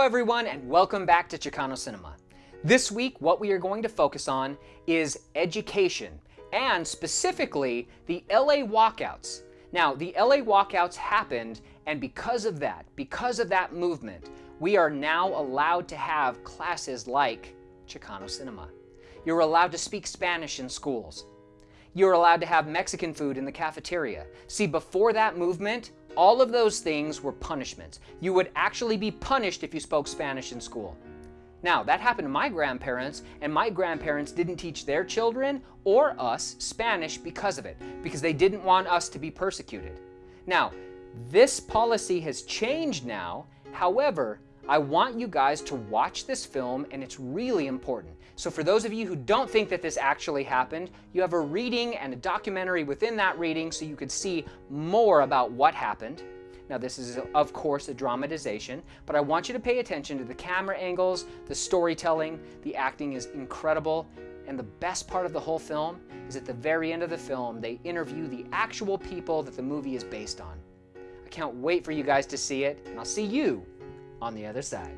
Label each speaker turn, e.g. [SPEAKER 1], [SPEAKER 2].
[SPEAKER 1] everyone and welcome back to Chicano Cinema. This week what we are going to focus on is education and specifically the LA walkouts. Now the LA walkouts happened and because of that, because of that movement, we are now allowed to have classes like Chicano Cinema. You're allowed to speak Spanish in schools. You're allowed to have Mexican food in the cafeteria. See, before that movement, all of those things were punishments. You would actually be punished if you spoke Spanish in school. Now, that happened to my grandparents, and my grandparents didn't teach their children or us Spanish because of it, because they didn't want us to be persecuted. Now, this policy has changed now. However, I want you guys to watch this film and it's really important. So for those of you who don't think that this actually happened, you have a reading and a documentary within that reading so you could see more about what happened. Now this is of course a dramatization, but I want you to pay attention to the camera angles, the storytelling, the acting is incredible, and the best part of the whole film is at the very end of the film, they interview the actual people that the movie is based on. I can't wait for you guys to see it, and I'll see you on the other side.